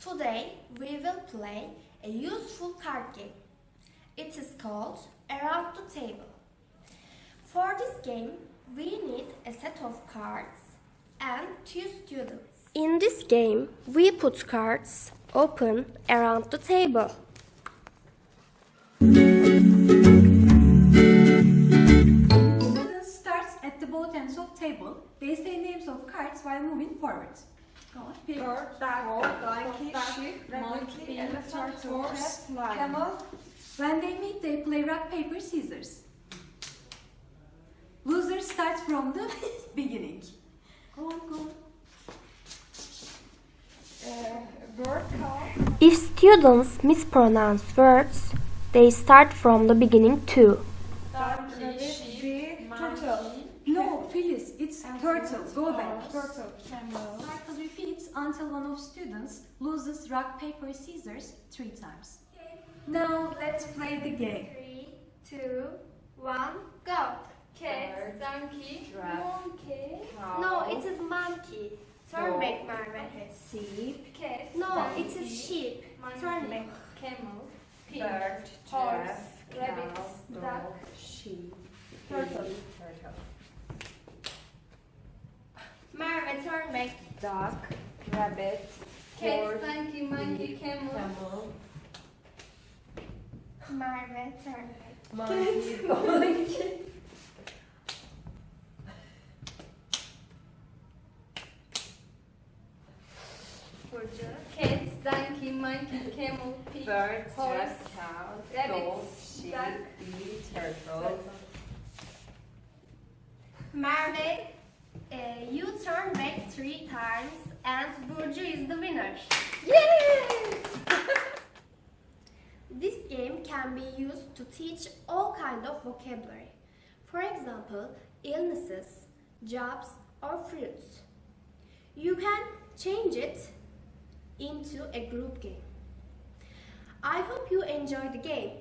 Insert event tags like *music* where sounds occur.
Today we will play a useful card game. It is called Around the Table. For this game, we need a set of cards and two students. In this game, we put cards open around the table. Students start at the both ends of table. They say names of cards while moving forward. Go on. Pig, Bird, duck, dog, donkey, duck, sheep, monkey, elephant, horse, camel. When they meet, they play rock, paper, scissors. Loser starts from the *laughs* beginning. Go on, go on. Uh, bird, cow, If students mispronounce words, they start from the beginning too. rabbit, bee, turtle. No, Phyllis, it's turtle. Go back. Oh, Turtle, camel. Cycle repeats until one of students loses rock, paper, scissors three times. Now let's play the game. Three, two, one, go. Bird, donkey, monkey, cow, No, it is a monkey. Turn Dog. back, Merve. sheep, cat, No, Monkey. it is sheep. monkey, Turn back. camel, pig, bird, horse, giraffe, rabbit, cow, duck, dog, sheep, Turtle. turtle. Merve, turn. Duck, rabbit, cat, horse, donkey, monkey, camel, camel, Merve, turn back. monkey, monkey. Burcu. cat, donkey, monkey, camel, pig, Bird, horse, giraffe, cow, rabbit, sheep, duck, bee, turtle. Merve, uh, you turn back three times and Burcu is the winner. Yes! *laughs* This game can be used to teach all kind of vocabulary. For example, illnesses, jobs, or fruits. You can change it into a group game. I hope you enjoy the game.